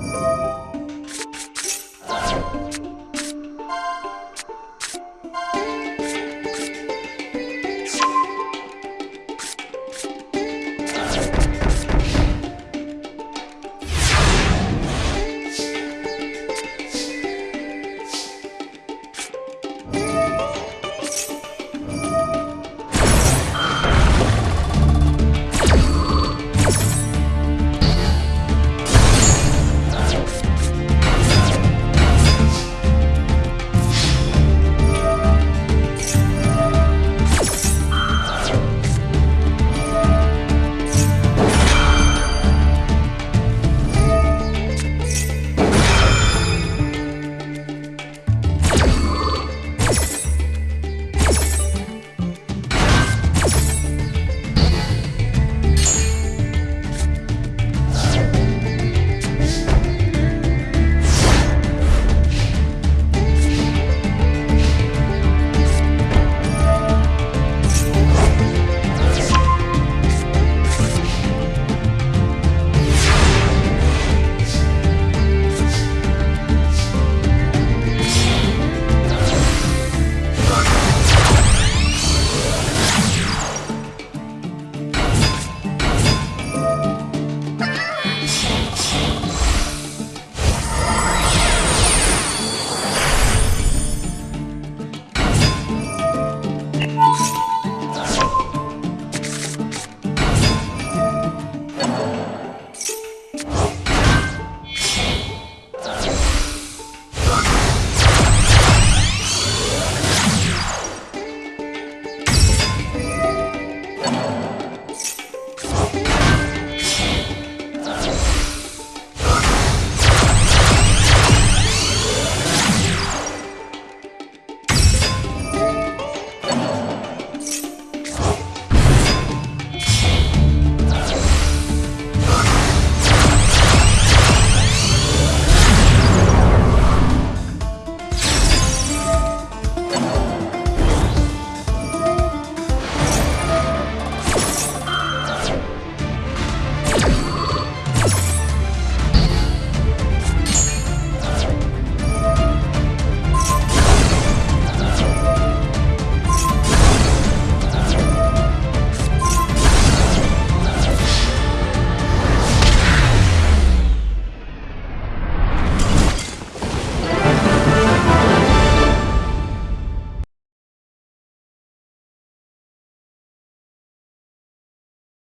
you